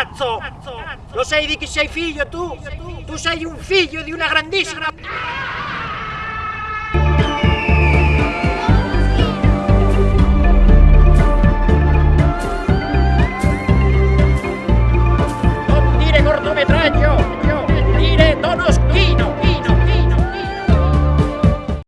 cazzo! Lo sai di chi sei figlio tu? Tu sei un figlio di una grandissima... Non dire cortometraggio! Dire Donoschi!